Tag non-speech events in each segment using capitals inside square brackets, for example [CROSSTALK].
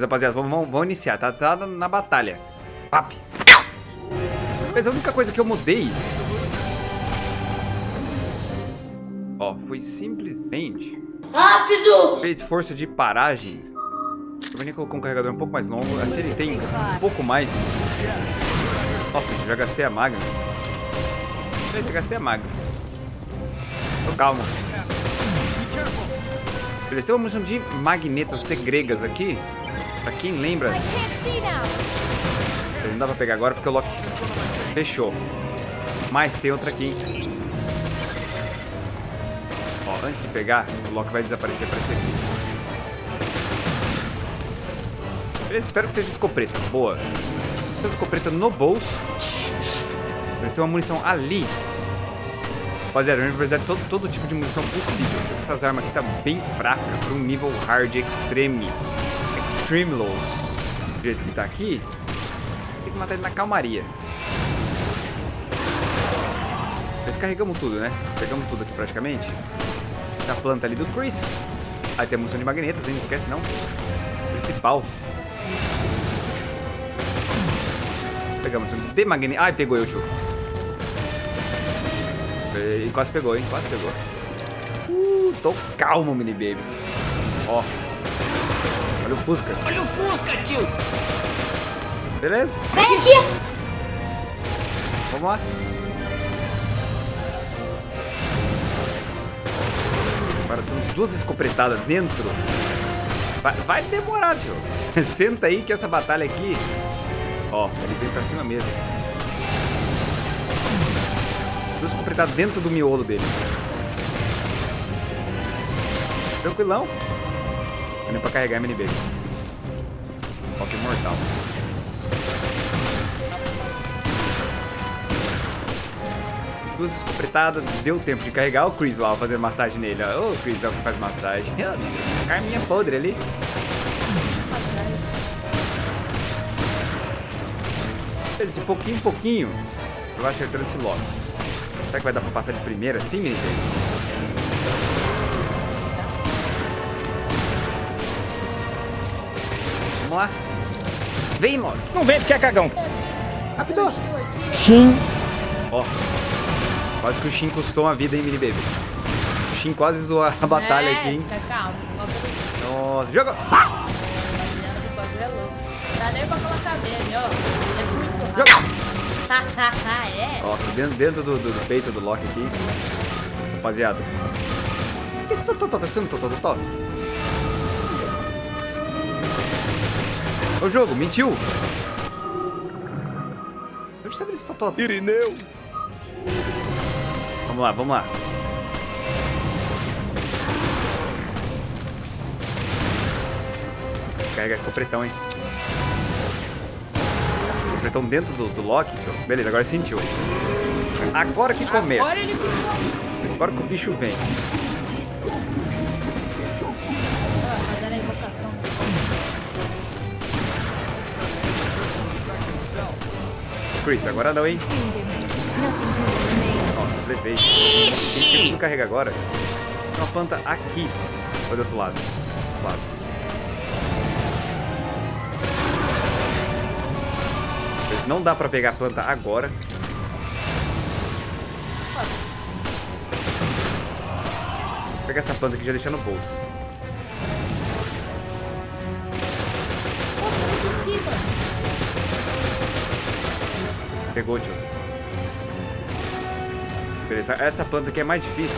Rapaziada, vamos, vamos, iniciar. Tá, tá na batalha. Pap. Mas a única coisa que eu mudei... Ó, foi simplesmente... Rápido! Fez força de paragem. O Vini colocou um carregador um pouco mais longo. Assim ele tem um pouco mais. Nossa, já gastei a magna. Eu já gastei a magna. Tô calmo. Tem uma munição de magnetas segregas aqui. Pra quem lembra. Não dá pra pegar agora porque o Loki fechou. Mas tem outra aqui. Ó, antes de pegar, o Loki vai desaparecer para esse aqui. Beleza, espero que seja escopeta. Boa. Tem escopeta no bolso. Ter uma munição ali. Rapaziada, vai precisar de todo, todo tipo de munição possível. Essas armas aqui tá bem fraca para um nível hard extreme. Extreme lows. Do jeito que tá aqui, tem que matar ele na calmaria. Descarregamos tudo, né? Pegamos tudo aqui praticamente. Tem a planta ali do Chris. Aí tem a munição de magnetas, hein? Não esquece não. Principal. Pegamos de magnetas. Ai, pegou eu, tio. E quase pegou, hein? Quase pegou. Uh, tô calmo, mini baby. Ó. Olha o Fusca. Olha o Fusca, tio. Beleza? Vem aqui! Vamos lá. Agora temos duas escopetadas dentro. Vai, vai demorar, tio. [LAUGHS] Senta aí que essa batalha aqui... Ó, ele vem pra cima mesmo. Escopetadas dentro do miolo dele. Tranquilão. Nem pra carregar MNB. Ó, que mortal. duas escopetadas, deu tempo de carregar o Chris lá, fazer massagem nele. Ô, Chris é o que faz massagem. Carminha podre ali. De pouquinho em pouquinho, eu vou acertando esse logo. Será que vai dar pra passar de primeira assim, menino? Vamos lá. Vem, mano. Não vem porque é cagão. Rapidão. Sim. Ó. Quase que o Shin custou uma vida, hein, mini baby. O Shin quase zoou a batalha é, aqui, hein. Tá calmo. Nossa, joga! Não dá nem pra colocar meme, ó. É muito rápido. [LAUGHS] é? Nossa, dentro, dentro do, do, do, peito do Loki aqui. Rapaziada. O que esse Totó tá sendo, Totó, Totó? O jogo, mentiu! Onde sabe esse Totó? Irineu. Vamos lá, vamos lá. Carregar esse completão, hein? Completão dentro do, do Loki, tio. Beleza, agora sentiu. Agora que começa. Agora ele Agora que o bicho vem. Chris, agora não, hein? Nossa, levei. Ixi! Não carrega agora. Tem uma planta aqui. Olha do outro lado. Do outro lado. Não dá pra pegar a planta agora. Vou pegar essa planta aqui e já deixar no bolso. Pegou, tio. Beleza, essa planta aqui é mais difícil.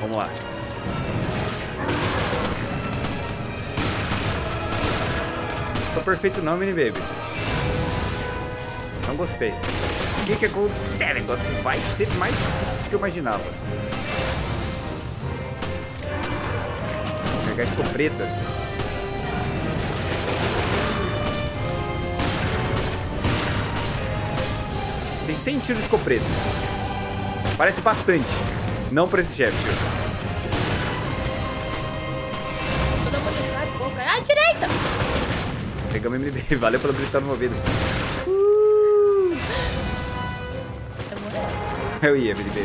Vamos lá. Tô perfeito não, mini baby. Não gostei. O que que acontece? O negócio vai ser mais difícil do que eu imaginava. Vou pegar a escopeta. Tem 100 tiros de escopeta. Parece bastante. Não pra esse chefe, tio. Pegamos MDB. [LAUGHS] Valeu pelo gritar no meu ouvido. Eu morri. Eu ia, MDB.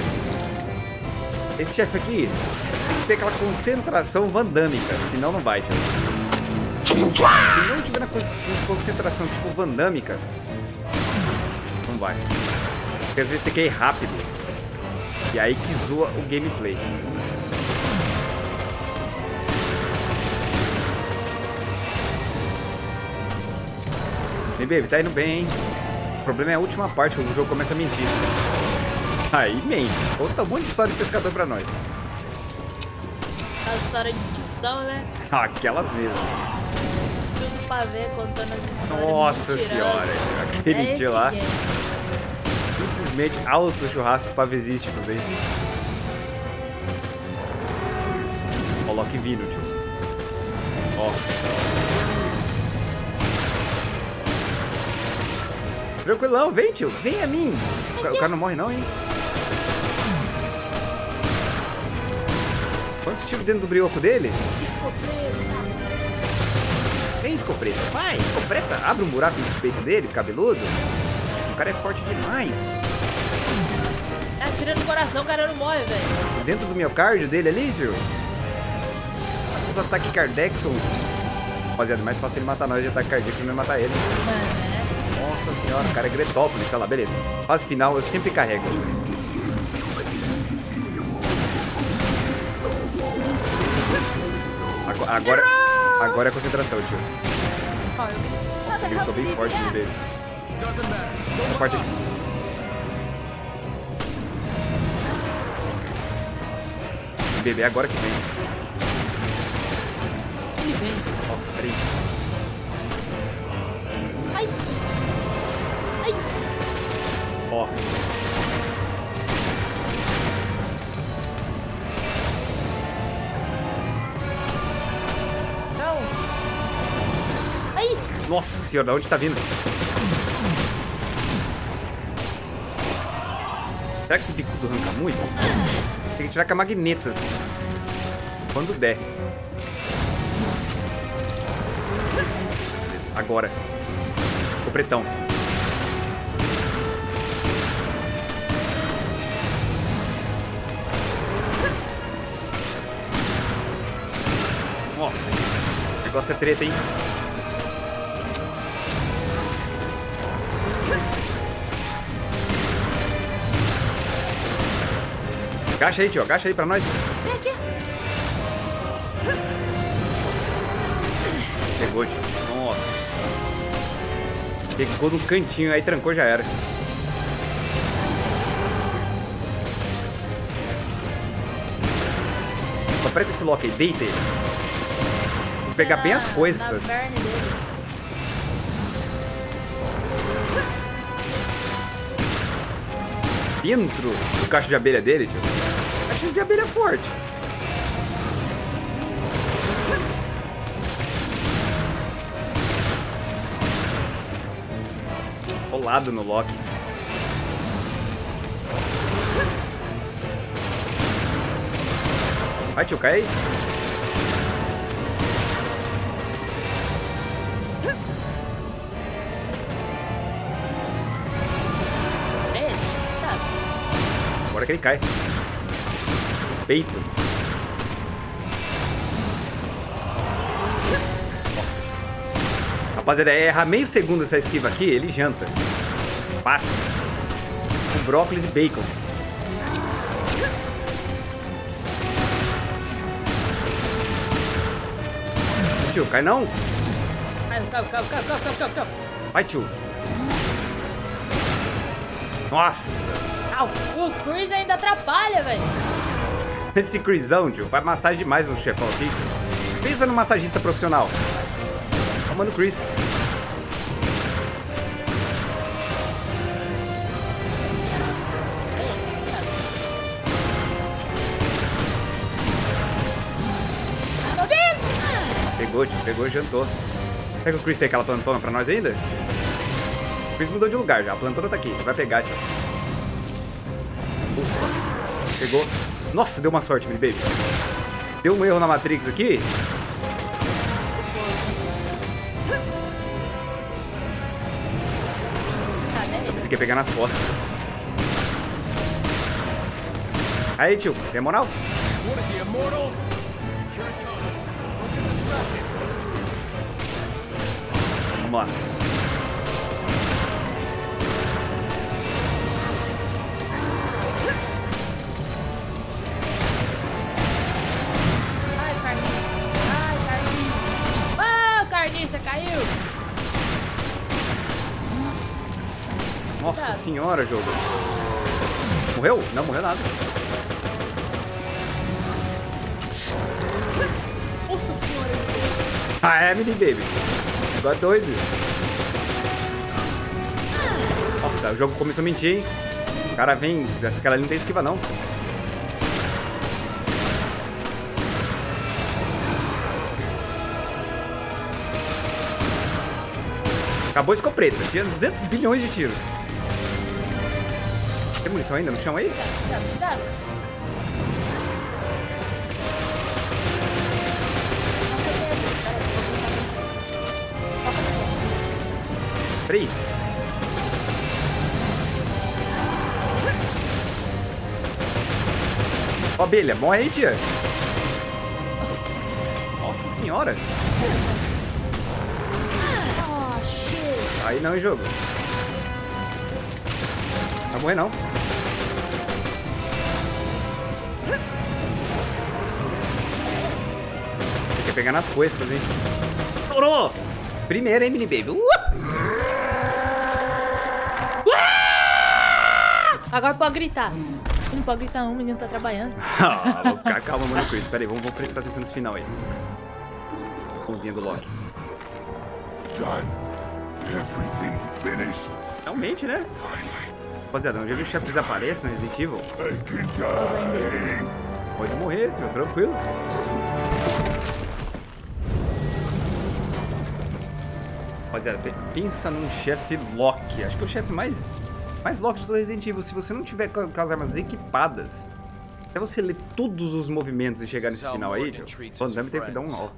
Esse chefe aqui, que ter aquela concentração vandâmica, senão não vai, tio. Se não tiver na con- concentração tipo vandâmica, não vai. Porque às vezes você quer ir rápido. E aí que zoa o gameplay. Vem, baby, tá indo bem, hein? O problema é a última parte, quando o jogo começa a mentir. Aí mente. Conta um monte de história de pescador pra nós. A história de tiozão, né? Aquelas mesmo. Tudo pra ver, contando as histórias. Nossa mentirando. senhora. Aquele É dia lá, game. simplesmente alto churrasco pavesísticos, hein? Ó, o Loki vindo, tio. Ó. Tranquilão, vem, tio. Vem a mim. O ca- o cara não morre não, hein? Quantos tiros dentro do brioco dele? Escoteiro, Vem, escopeta. Vai, escopeta. Abre um buraco no peito dele, cabeludo. O cara é forte demais. tá atirando no coração, o cara não morre, velho. Dentro do miocárdio dele ali, tio. Os ataques Kardexons. Rapaziada, é mais fácil ele matar nós de ataque cardíaco que não matar ele. Mano, Nossa senhora, o cara é Gretópolis, sei lá, beleza. Fase final eu sempre carrego. Ago- Agora, agora é concentração, tio. Nossa, ele gritou bem forte no dele. Essa parte aqui. Bebê, agora que vem. Ele vem. Nossa, peraí. Ó. Não. Ai. Nossa senhora, de onde tá vindo? Será que esse bicudo arranca muito? Tem que tirar com a magnetas. Quando der. Beleza, agora. O pretão. Negócio é treta, hein? Agacha aí, tio. Agacha aí pra nós. Pegou, tio. Nossa. Pegou no cantinho, aí trancou, já era. Aperta esse lock aí, deita ele. Que pegar bem as coisas. Dentro do caixa de abelha dele, tio. Caixa de abelha forte. Colado no Loki. Vai, tio, cai aí. Agora que ele cai. Peito. Nossa. Rapaziada, é errar meio segundo essa esquiva aqui, ele janta. Passa. Com brócolis e bacon. Tio, cai não? Ai, calma, calma, calma, calma, calma, calma. Vai, tio. Nossa. O Chris ainda atrapalha, velho. Esse Chrisão, tio, faz massagem demais no chefão aqui. Pensa no massagista profissional. Ó, mano, Chris. Pegou, tio, pegou, jantou. Será que o Chris tem aquela plantona pra nós ainda? O Chris mudou de lugar já, a plantona tá aqui, vai pegar, tio. Ufa. Pegou. Nossa, deu uma sorte, baby. Deu um erro na Matrix aqui. Só pensei que ia pegar nas costas. Aí, tio, tem moral? Vamos lá. Nossa senhora, jogo. Morreu? Não, morreu nada. Nossa senhora. Ah, é, mini baby. Agora doido. Nossa, o jogo começou a mentir, hein? O cara vem. Essa cara ali não tem esquiva, não. Acabou a escopeta. Tinha 200 bilhões de tiros. Tem munição ainda no chão aí? Cuidado, cuidado. Peraí. Ó, abelha, morre aí, tia. Nossa senhora. Oh. Aí não, jogo. Vai morrer, não. Tem que pegar nas costas, hein. Estourou! Primeiro, hein, mini baby. Uh! Agora pode gritar. Não pode gritar não, o menino tá trabalhando. Ah, calma, mano, isso. Pera aí, vamos, vamos prestar atenção nesse final aí. Mãozinha do Loki. Done. Everything's finished. Realmente, né? Finally, Rapaziada, viu os chefes desaparecem no Resident Evil? Pode morrer, tio, tranquilo. Rapaziada, pe- pensa num chefe Loki. Acho que é o chefe mais, mais Loki do Resident Evil. Se você não tiver com as armas equipadas, até você ler todos os movimentos e chegar nesse final aí, Van Damme teve que dar um nó.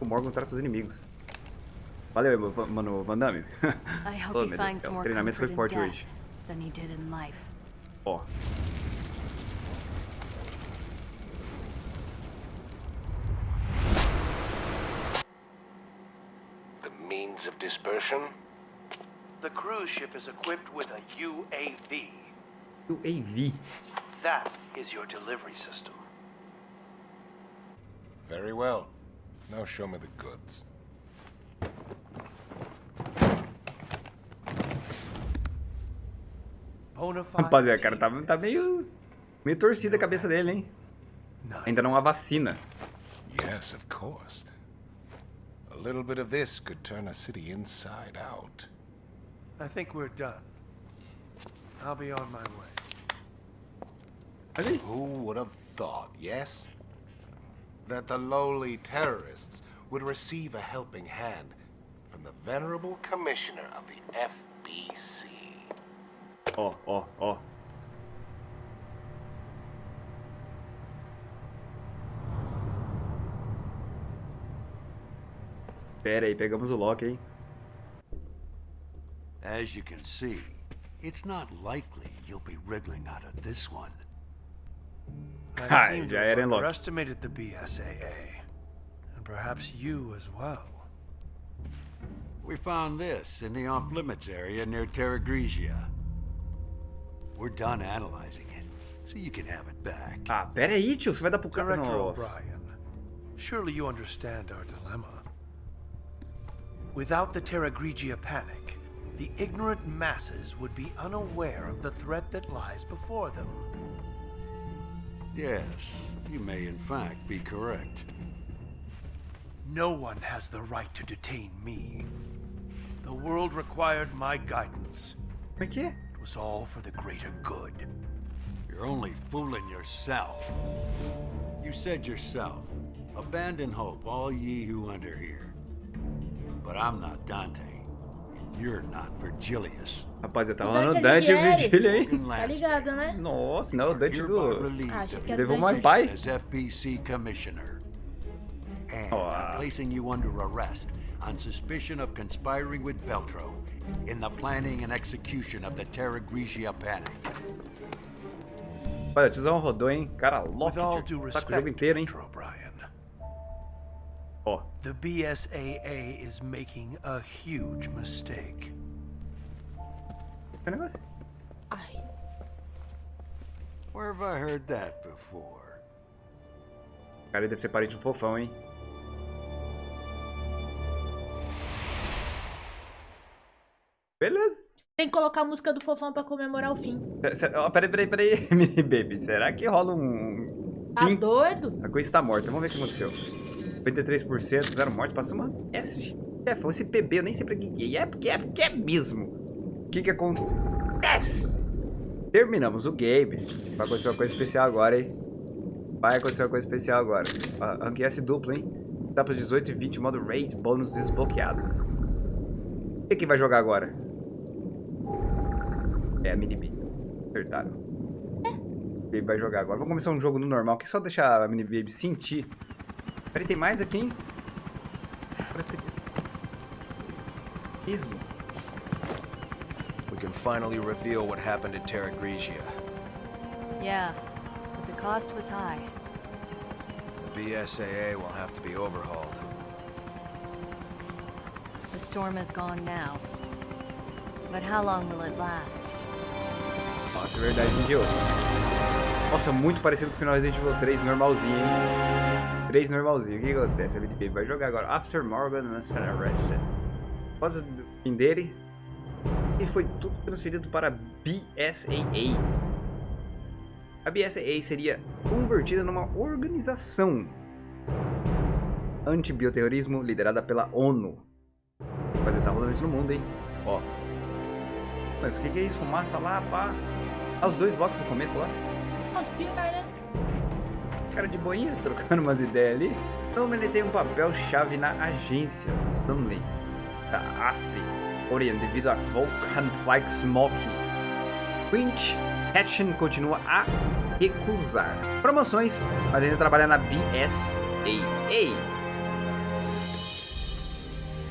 O Morgan trata os inimigos. Valeu, va- mano, Van Damme. Oh, Deus o treinamento foi forte hoje. Than he did in life. Ó. The means of dispersion? The cruise ship is equipped with a UAV. UAV. That is your delivery system. Very well. Now show me the goods. Rapaziada, cara, tá, tá meio. meio torcida a cabeça dele, hein? Ainda não há vacina. Yes, of course. A little bit of this could turn a city inside out. I think we're done. I'll be on my way. Who would have thought, yes? That the lowly terrorists would receive a helping hand from the venerable commissioner of the FBC. Ó, ó, ó. Pera aí, pegamos o Loki, hein? As you can see, it's not likely you'll be wriggling out of this one. I Hi, seem to ja, have er underestimated the BSAA. And perhaps you as well. We found this in the off-limits area near Terra Grigia. We're done analyzing it, so you can have it back. Ah, pera aí, tio, você vai dar pro cara. Director O'Brien, surely you understand our dilemma. Without the Terra Grigia panic, the ignorant masses would be unaware of the threat that lies before them. Yes, you may in fact be correct. No one has the right to detain me. The world required my guidance. Como é que é? It was all for the greater good. You're only fooling yourself. You said yourself, abandon hope, all ye who enter here. But I'm not Dante, and you're not Virgilius. Rapaziada, tá O rolando Dante Dante e o Alighieri. Virgílio aí. Morgan Tá Lansdale, ligado, né? Nossa, não, o Dante do. relieved Ah, achei of que your Levou mais position as FBC commissioner. And Oh, I'm placing you under arrest on suspicion of conspiring with Veltro in the planning and execution of the Terra Grigia panic. Olha, o tiozão rodou, hein? Cara, With all due Tá com o respect, jogo inteiro, hein? Dr. O'Brien, Ó. the BSAA is making a huge mistake. Que negócio? Ai. Where have I heard that before? Cara, ele deve ser parente do um fofão, hein? Beleza. Tem que colocar a música do fofão pra comemorar o fim. Ó, Peraí, peraí, peraí, [LAUGHS] mini baby. Será que rola um Tá fim? doido? A coisa está morta. Vamos ver o que aconteceu. 53%, zero morte. Passa uma S. É, foi esse PB, eu nem sei pra que é. É porque é, porque é mesmo. O que que acontece? Terminamos o game. Vai acontecer uma coisa especial agora, hein? Vai acontecer uma coisa especial agora. Rank S duplo, hein? Etapas 18 e 20, modo raid, bônus desbloqueados. O que que vai jogar agora? É a mini B. Acertaram. Baby vai jogar agora. Vamos começar um jogo no normal, que é só deixar a mini baby sentir. Peraí, tem mais aqui, hein? Isso. We can finally reveal what happened at Terra Grigia. Yeah, but the cost was high. The BSAA will have to be overhauled. The storm is gone now. But how long will it last? É verdade, de outro. Nossa, muito parecido com o final Resident Evil 3 normalzinho, hein? 3 normalzinho. O que acontece? A baby vai jogar agora. After Morgan Master Arrested. Após o fim dele, e foi tudo transferido para BSAA. A BSAA seria convertida numa organização anti-bioterrorismo liderada pela ONU. Vai estar rolando isso no mundo, hein? Ó. Mas o que, que é isso? Fumaça lá, pá. Ah, os dois locks no começo lá. Os pior, né? Cara de boinha, [LAUGHS] trocando umas ideias ali. Então ele tem um papel-chave na agência Dunley da África Oriente devido a Volcan Flight Smoking. Quint Hatchen continua a recusar promoções, mas ainda trabalha na BSAA.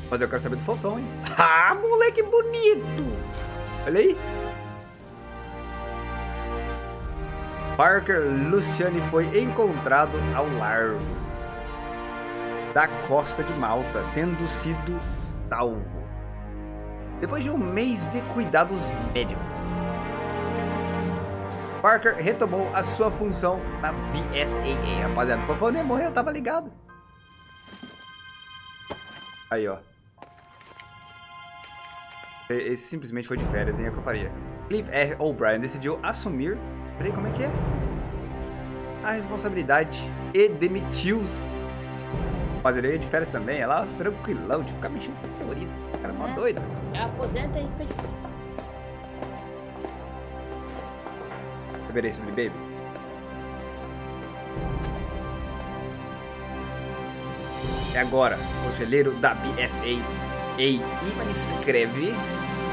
Mas eu quero saber do fofão, hein? [LAUGHS] Ah, moleque bonito! Olha aí. Parker Luciane foi encontrado ao largo da costa de Malta, tendo sido salvo. Depois de um mês de cuidados médicos. Parker retomou a sua função na BSAA. Rapaziada, o fofão nem morreu, tava ligado. Aí, ó. Esse simplesmente foi de férias, hein? É o que eu faria. Cliff R. O'Brien decidiu assumir. Peraí, como é que é? A responsabilidade e demitiu-se. Mas ele é de férias também, é lá tranquilão, de ficar mexendo com terrorista. O cara é mó É. doido. Aposenta e fica de... Sobre Baby. É agora, conselheiro da BSA e escreve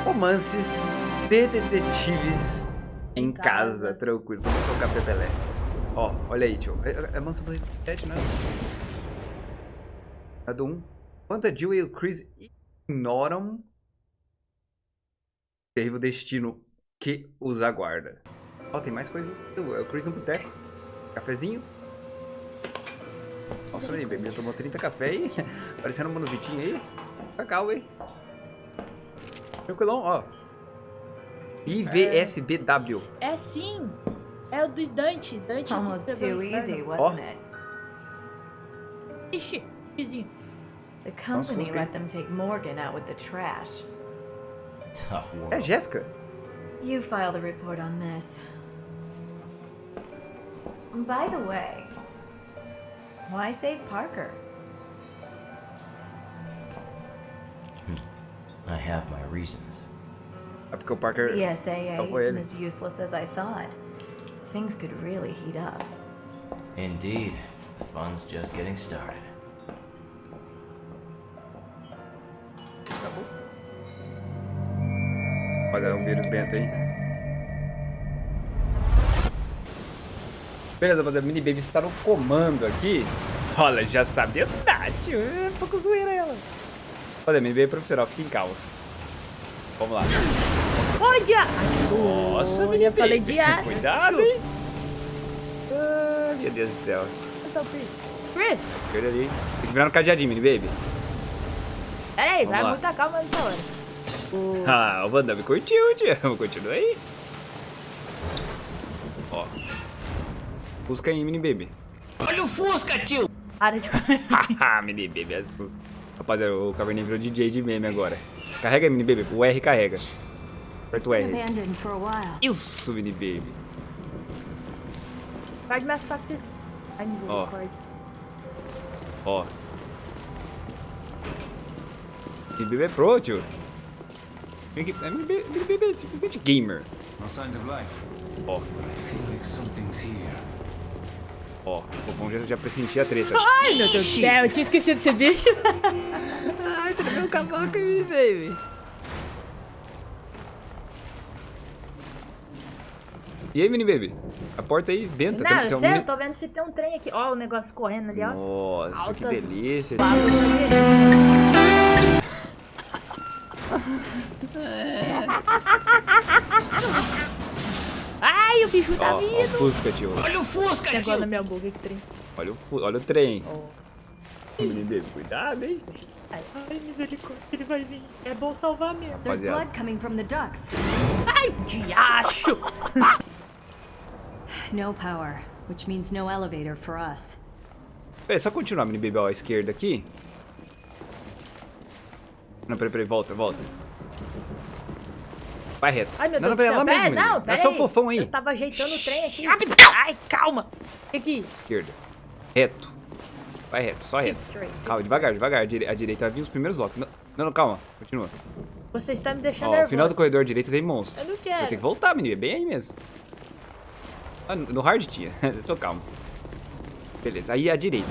romances de detetives em casa. casa. Tranquilo, vamos o café Pelé. Ó, olha aí, tio. É, é, é mansa do repete, né? É do 1. Enquanto a Jill e o Chris ignoram o terrível destino que os aguarda. Ó, tem mais coisa. É o Chris no boteco. Cafezinho. Nossa, aí, já tomou 30 café aí. [LAUGHS] Parecendo um mano Vitinho aí. Cacau, hein? Tranquilão, ó. IVSBW. É sim. É o do Dante. Dante Almost que pegou too o inferno. easy, Oh. wasn't it? Ixi, vizinho. The company Fusca. let them take Morgan out with the trash. Tough world. É a Jéssica. You filed a report on this. By the way, why save Parker? Hmm. I have my reasons. É porque o Parker. The SAA isn't as useless as I thought. Things could really heat up. Indeed, the fun's just getting started. Acabou. Olha o vírus bento aí. Beleza, rapaziada. Mini Baby está no comando aqui. Olha, já sabia nada, tio. É um pouco zoeira ela. Olha, Mini Baby profissional, fica em caos. Vamos lá. Ô, dia... Nossa, Mini já falei de ar. Cuidado, hein? Ah, meu Deus do céu. Onde o Chris? Chris! Esquerda ali. Tem que virar no cadeadinho, mini baby. Pera aí, Vamos vai lá. muita calma nessa hora. O... Ah, o Van Damme curtiu, tio. Continua aí. Ó. Busca aí, mini baby. Para de... [LAUGHS] Haha, [LAUGHS] mini baby, assusta. Rapaziada, o Caverninha virou DJ de meme agora. Carrega mini baby. O R carrega. Aperta o R. Isso, mini baby. Pode me assustar que vocês... Ai, misericórdia. Ó. Mini baby é pro, tio. Mini é, mini baby, é simplesmente gamer. Ó, but I feel like something's here. Ó. O fofão já, já pressentia a treta. Ai, meu Deus do céu, eu tinha esquecido desse bicho. [LAUGHS] Ai, tremeu o cavaco aí, baby. E aí, mini baby? A porta aí, benta. Não, tem- eu tem um sei, mini- eu tô vendo se tem um trem aqui. Ó, o negócio correndo ali, ó. Nossa, que Altas delícia. balas bicho tá Ó, ó o vindo. Fusca, tio. Tem agora na minha boca que trem. Olha o, olha o trem. Ó. Mini baby, cuidado, hein? Ai, misericórdia, ele vai vir. É bom salvar mesmo. There's blood coming from the ducks. Ai, diacho! [LAUGHS] No power, which means no elevator for us. Peraí, só continuar, mini baby, ó, à esquerda aqui. Não, peraí, peraí, volta, volta. Vai reto. Ai, meu não, Deus não, do céu. lá mesmo, Pera, não, pera É só o aí. fofão aí. Eu tava ajeitando o trem aqui. Ai, calma. Aqui. Esquerda. Reto. Vai reto, só reto. straight. Calma, devagar, devagar. À direita vai vir os primeiros blocos. Não, não, calma. Continua. Você está me deixando Ó, nervoso. o final do corredor à direita tem monstro. Eu não Você quero. vai ter que voltar, menino. É bem aí mesmo. Ah, no no hard tinha. [LAUGHS] Tô calmo. Beleza, aí à direita.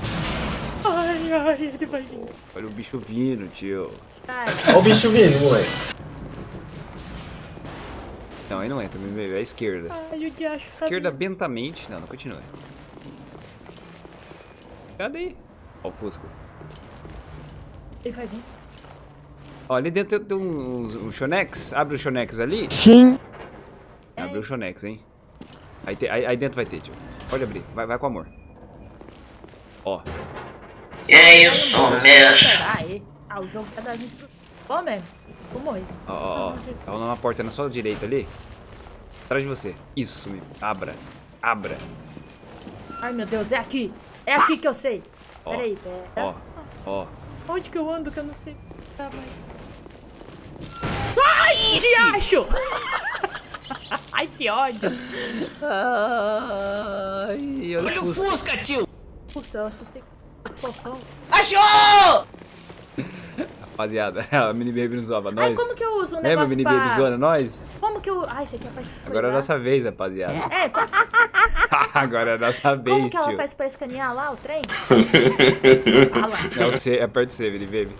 Ai, ai, ele vai vir. Olha o bicho vindo, tio. Ai, Olha o bicho vindo, moleque. Não, aí não entra, meu bebê. É esquerda. ai, o diacho tá Esquerda vindo. bentamente. Não, não continua. Cadê? Ó o Fusca. Ele vai vir. Ó, ali dentro tem um, um Shonex. Abre o Shonex ali. Sim. Abre o Shonex, hein? Aí, tem- aí, aí dentro vai ter, tio. Pode abrir. Vai, vai com amor. Ó. É isso mesmo. Aí. Ah, o jogo tá das instruções. Bom mesmo. Vou morrer. Ó, ó, ó. Tá rolando uma porta na sua direita ali. Atrás de você. Isso, me abra. Abra. Ai, meu Deus, é aqui. É aqui que eu sei. Ó, Peraí, pera. Ó, ó. Onde que eu ando que eu não sei? Tá, vai. Ai, diacho! [LAUGHS] Ai, que ódio. Ai, olha o Fusca. Puxa, eu assustei. Fofão. Rapaziada, [LAUGHS] a Mini Baby nos zoava nós. Ai, como que eu uso um Lembra a negócio Mini pra... Baby zoando nós? Como que eu... Ai, esse aqui é pra escanear. Agora é a nossa vez, rapaziada. É, co- [LAUGHS] [LAUGHS] Agora é a nossa como vez, que ela tio. faz pra escanear lá o trem? ah lá. É o C, aperta o C, Mini Baby.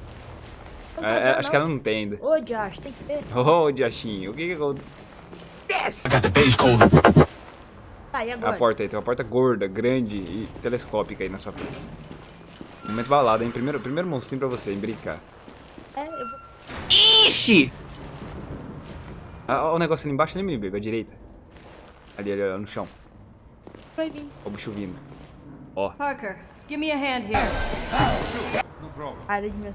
Não tá É, é, dando, acho que ela não tem ainda. Ô, diacho, tem que ter. Ô, Diachinho, o que que acontece? Tá, e A agora? porta aí, tem uma porta gorda, grande e telescópica aí na sua frente. Momento balada, hein? Primeiro, primeiro monstrinho pra você, em brincar. Ixi! Ah, ó, o negócio ali embaixo, ali, Mini Baby, à direita. Ali, ali, ali, no chão. Vai vir. Ó o bicho vindo. Ó, Parker, give me a hand here. Para de me.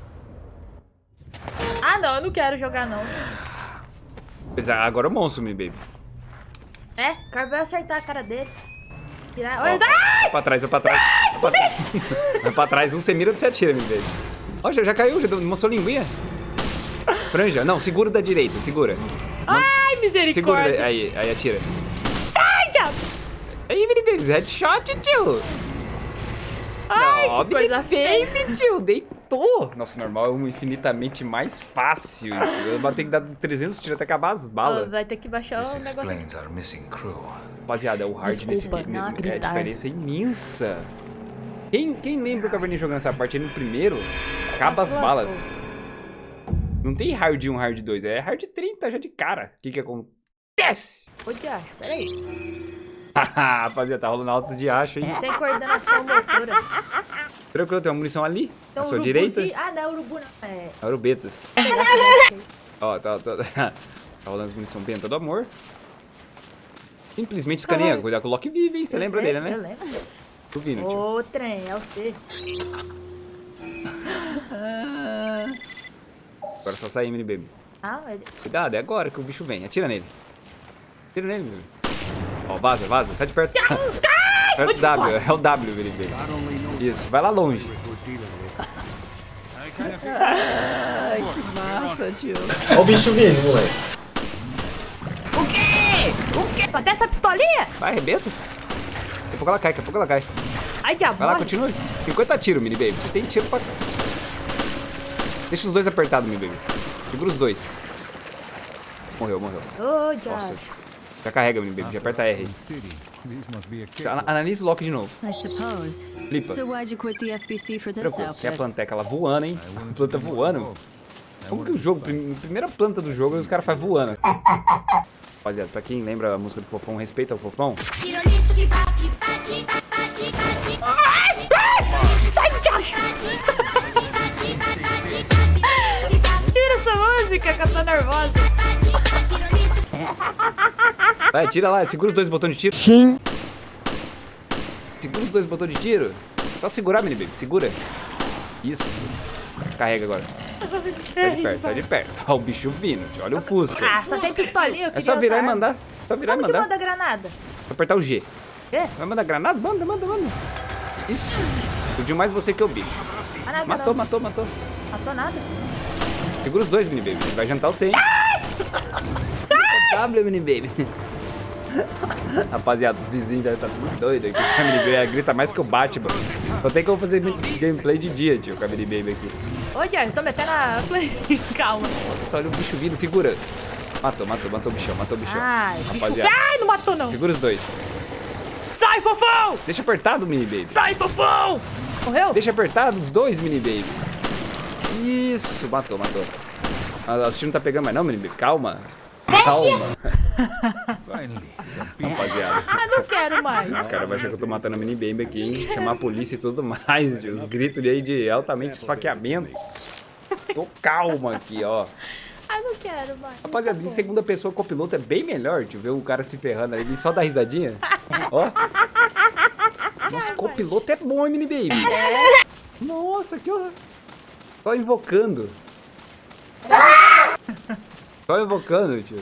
Ah, não, eu não quero jogar, não. Mas agora é o monstro, Mini Baby. É, o cara vai acertar a cara dele. Tirar... Olha, vai pra trás, vai pra trás. Vai pra trás. [LAUGHS] Vai pra trás, um você mira, outro você atira, Mini Baby. Ó, já, já caiu, já deu- mostrou linguinha. Franja, não, segura da direita, segura. Ai, Segura, misericórdia. aí, aí atira. Ai, diabo. Aí, Mini Baby, headshot, tio. Ai, Ó, que coisa feia. Baby, tio, deitou. Nossa, normal é um infinitamente mais fácil. Eu vou ter que dar 300 tiros até acabar as balas. Vai ter que baixar This o negócio. our missing crew. Rapaziada, o hard nesse Desculpa, game não é a diferença é imensa. Quem, quem lembra o Caverninha jogando essa parte aí no primeiro, acaba as balas. Não tem hard 1, hard 2, é hard 30 já de cara. O que que acontece? Ô, diacho, peraí. Rapaziada, tá rolando altos de acho, hein? Sem coordenação motora. Tranquilo, tem uma munição ali, Então, à sua direita. Ah, não é urubu, não. É... Arubetas. Ó, tá, tá, tá rolando as munição benta do amor. Simplesmente escaneia. Cuidado com o Loki vive, hein? Você Eu lembra sei, dele, Eu né? lembro. Tu vindo, tio. Ô, trem, é o C. Agora é só sair, mini baby. Ah, ele... Cuidado, é agora que o bicho vem. Atira nele. Atira nele, mini baby. Ó, vaza, vaza. Sai de perto. É o W, é o W, mini baby. Isso, vai lá longe. Ai, que massa, tio. Olha o bicho vindo, moleque. O quê? O quê? Até essa pistolinha? Vai, arrebenta. Daqui a pouco ela cai, daqui a pouco ela cai. Ai, diabo. Vai lá, continua. 50 tiros, mini baby. Você tem tiro pra... Deixa os dois apertados, mini baby. Segura os dois. Morreu, morreu. Diabo. Nossa. Já carrega, mini baby. Já aperta R. Ana- Analisa o Loki de novo. I suppose. Flipa. Preocupa, que é a planteca ela voando, hein? A planta voando. Como que o jogo, prim- primeira planta do jogo, os caras fazem voando. Rapaziada, pra quem lembra a música do Fofão, respeita o Fofão. Sai, diabo. [LAUGHS] música que eu tô nervosa. [LAUGHS] Vai, tira lá, segura os dois botões de tiro. Sim. Segura os dois botões de tiro. Só segurar, mini baby, segura. Isso. Carrega agora. Sai de perto, sai de perto. Olha o bicho vindo, olha o Fusca. Ah, só tem pistolinha. eu É só virar e mandar. Só virar e Como que mandar. manda granada? Apertar o G. Quê? Vai mandar granada? Manda, manda, manda. Isso. Explodiu mais você que o bicho. Ah, Matou, matou, matou. Matou nada. Segura os dois, mini baby. Vai jantar o 100. [LAUGHS] W, mini baby. Rapaziada, os vizinhos devem estar tudo doidos aqui. A mini baby grita mais que o Batman. Só tem como fazer gameplay de dia, tio, com a mini baby aqui. Ô, diabo, tô metendo a... [LAUGHS] Calma. Nossa, olha o bicho vindo, segura. Matou, matou, matou o bichão, matou o bichão. Ai, bicho... Rapaziada, Ai, não matou, não. segura os dois. Sai, fofão! Deixa apertado, mini baby. Sai, fofão! Morreu? Deixa apertado os dois, mini baby. Isso, matou, matou. Ah, o tiro não tá pegando mais não, mini baby. Calma. Calma. [LAUGHS] Rapaziada. Ah, não quero mais. Os caras vão achar que eu tô matando a mini baby aqui, hein? Chamar a polícia e tudo mais. Os gritos aí de altamente esfaqueamento. Tô calma aqui, ó. Ah, não quero mais. Rapaziada, em segunda pessoa, copiloto é bem melhor, tio. Ver o cara se ferrando ali, só dar risadinha. [LAUGHS] Ó. Nossa, copiloto é bom, hein, mini baby. Nossa, que ó. Só invocando. Só invocando, tio.